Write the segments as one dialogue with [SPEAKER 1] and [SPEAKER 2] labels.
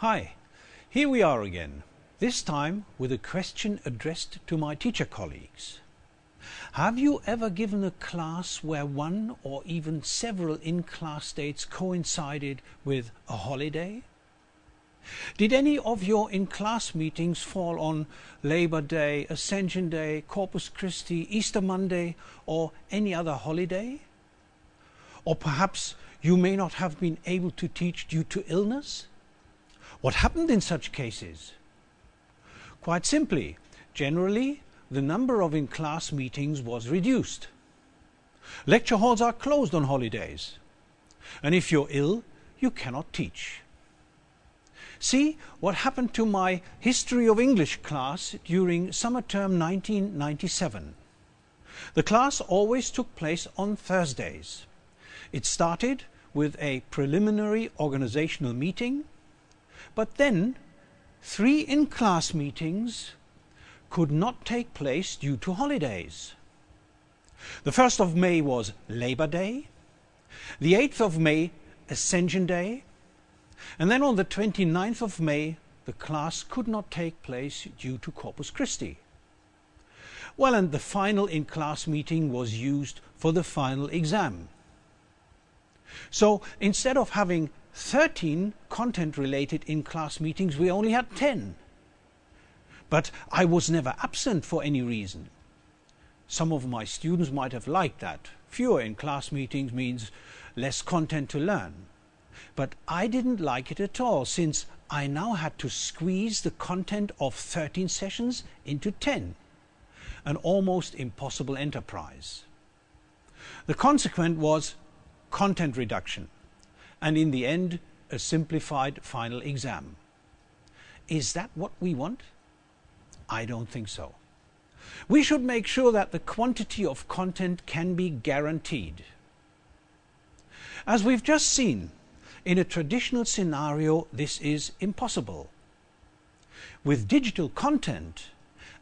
[SPEAKER 1] Hi, here we are again, this time with a question addressed to my teacher colleagues. Have you ever given a class where one or even several in-class dates coincided with a holiday? Did any of your in-class meetings fall on Labor Day, Ascension Day, Corpus Christi, Easter Monday or any other holiday? Or perhaps you may not have been able to teach due to illness? What happened in such cases? Quite simply, generally the number of in-class meetings was reduced. Lecture halls are closed on holidays. And if you're ill, you cannot teach. See what happened to my History of English class during summer term 1997. The class always took place on Thursdays. It started with a preliminary organizational meeting, but then three in-class meetings could not take place due to holidays. The 1st of May was Labor Day, the 8th of May Ascension Day, and then on the 29th of May the class could not take place due to Corpus Christi. Well, and the final in-class meeting was used for the final exam. So instead of having 13 content-related in-class meetings, we only had 10. But I was never absent for any reason. Some of my students might have liked that. Fewer in-class meetings means less content to learn. But I didn't like it at all since I now had to squeeze the content of 13 sessions into 10. An almost impossible enterprise. The consequent was content reduction and in the end a simplified final exam. Is that what we want? I don't think so. We should make sure that the quantity of content can be guaranteed. As we've just seen, in a traditional scenario this is impossible. With digital content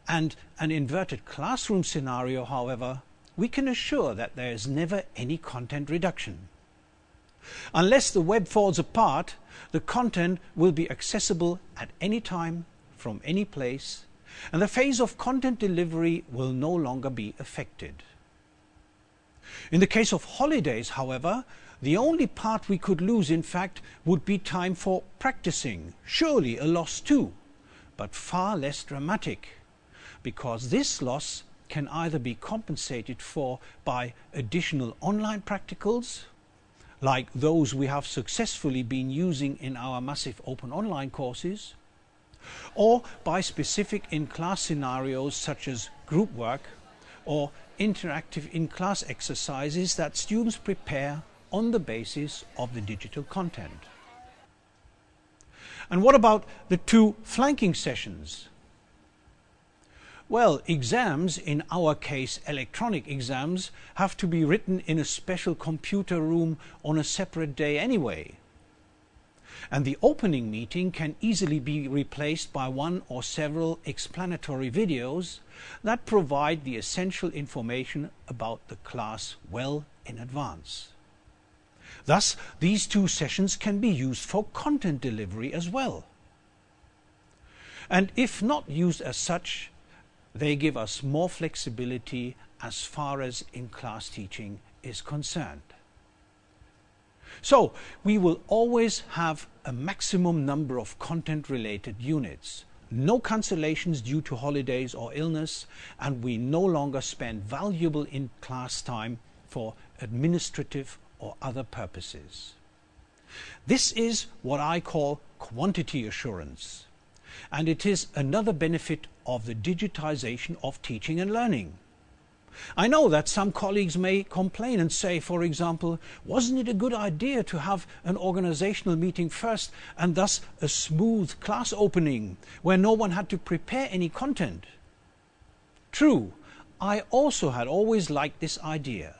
[SPEAKER 1] and an inverted classroom scenario, however, we can assure that there is never any content reduction. Unless the web falls apart, the content will be accessible at any time, from any place, and the phase of content delivery will no longer be affected. In the case of holidays, however, the only part we could lose, in fact, would be time for practicing. Surely a loss too, but far less dramatic, because this loss can either be compensated for by additional online practicals, like those we have successfully been using in our massive open online courses, or by specific in-class scenarios such as group work or interactive in-class exercises that students prepare on the basis of the digital content. And what about the two flanking sessions well, exams, in our case electronic exams, have to be written in a special computer room on a separate day anyway. And the opening meeting can easily be replaced by one or several explanatory videos that provide the essential information about the class well in advance. Thus, these two sessions can be used for content delivery as well. And if not used as such, they give us more flexibility as far as in-class teaching is concerned. So we will always have a maximum number of content-related units, no cancellations due to holidays or illness, and we no longer spend valuable in-class time for administrative or other purposes. This is what I call quantity assurance and it is another benefit of the digitization of teaching and learning. I know that some colleagues may complain and say, for example, wasn't it a good idea to have an organizational meeting first and thus a smooth class opening where no one had to prepare any content? True, I also had always liked this idea.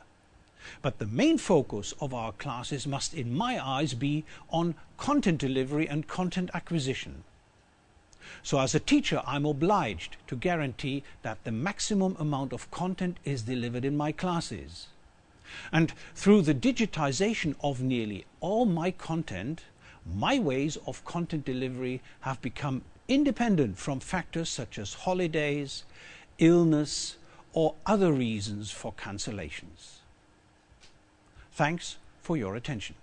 [SPEAKER 1] But the main focus of our classes must, in my eyes, be on content delivery and content acquisition. So as a teacher, I'm obliged to guarantee that the maximum amount of content is delivered in my classes. And through the digitization of nearly all my content, my ways of content delivery have become independent from factors such as holidays, illness, or other reasons for cancellations. Thanks for your attention.